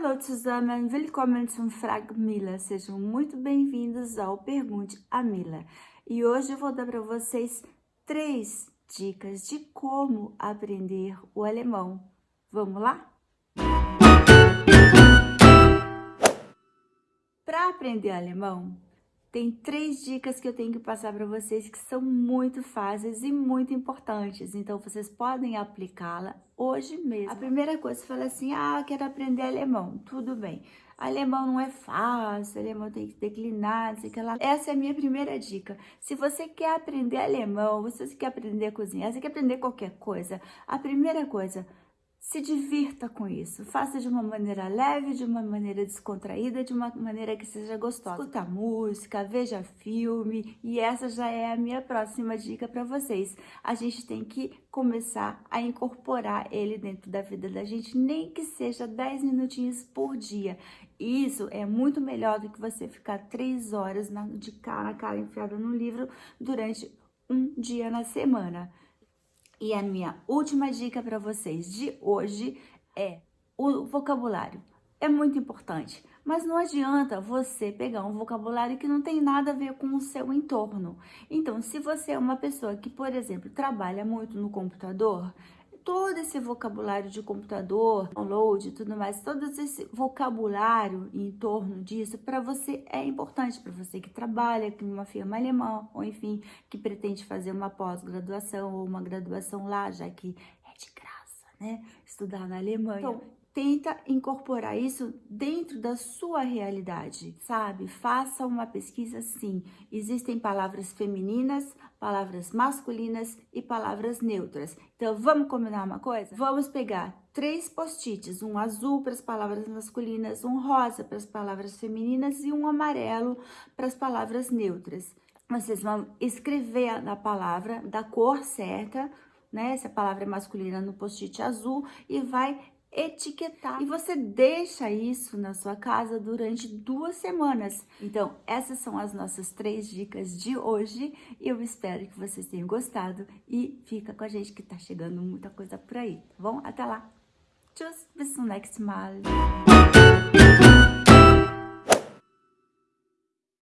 Hallo zusammen, willkommen zum Frag Mila. Sejam muito bem-vindos ao Pergunte a Mila. E hoje eu vou dar para vocês três dicas de como aprender o alemão. Vamos lá? Para aprender alemão, tem três dicas que eu tenho que passar para vocês que são muito fáceis e muito importantes. Então, vocês podem aplicá-la hoje mesmo. A primeira coisa, você fala assim, ah, quero aprender alemão. Tudo bem. Alemão não é fácil, alemão tem que declinar, não sei o que lá. Essa é a minha primeira dica. Se você quer aprender alemão, se você quer aprender a cozinhar, se você quer aprender qualquer coisa, a primeira coisa, se divirta com isso. Faça de uma maneira leve, de uma maneira descontraída, de uma maneira que seja gostosa. Escuta música, veja filme e essa já é a minha próxima dica para vocês. A gente tem que começar a incorporar ele dentro da vida da gente, nem que seja 10 minutinhos por dia. Isso é muito melhor do que você ficar três horas de cara a cara enfiada no livro durante um dia na semana. E a minha última dica para vocês de hoje é o vocabulário. É muito importante, mas não adianta você pegar um vocabulário que não tem nada a ver com o seu entorno. Então, se você é uma pessoa que, por exemplo, trabalha muito no computador, todo esse vocabulário de computador, download e tudo mais, todo esse vocabulário em torno disso, para você é importante, para você que trabalha em uma firma alemã, ou enfim, que pretende fazer uma pós-graduação ou uma graduação lá, já que é de graça, né? Estudar na Alemanha. Então, tenta incorporar isso dentro da sua realidade, sabe? Faça uma pesquisa sim. Existem palavras femininas, palavras masculinas e palavras neutras. Então, vamos combinar uma coisa? Vamos pegar três post-its, um azul para as palavras masculinas, um rosa para as palavras femininas e um amarelo para as palavras neutras. Vocês vão escrever a palavra da cor certa, né? Se a palavra é masculina no post-it azul e vai etiquetar. E você deixa isso na sua casa durante duas semanas. Então, essas são as nossas três dicas de hoje. Eu espero que vocês tenham gostado. E fica com a gente que tá chegando muita coisa por aí, tá bom? Até lá! Tschüss, bis zum nächsten Mal!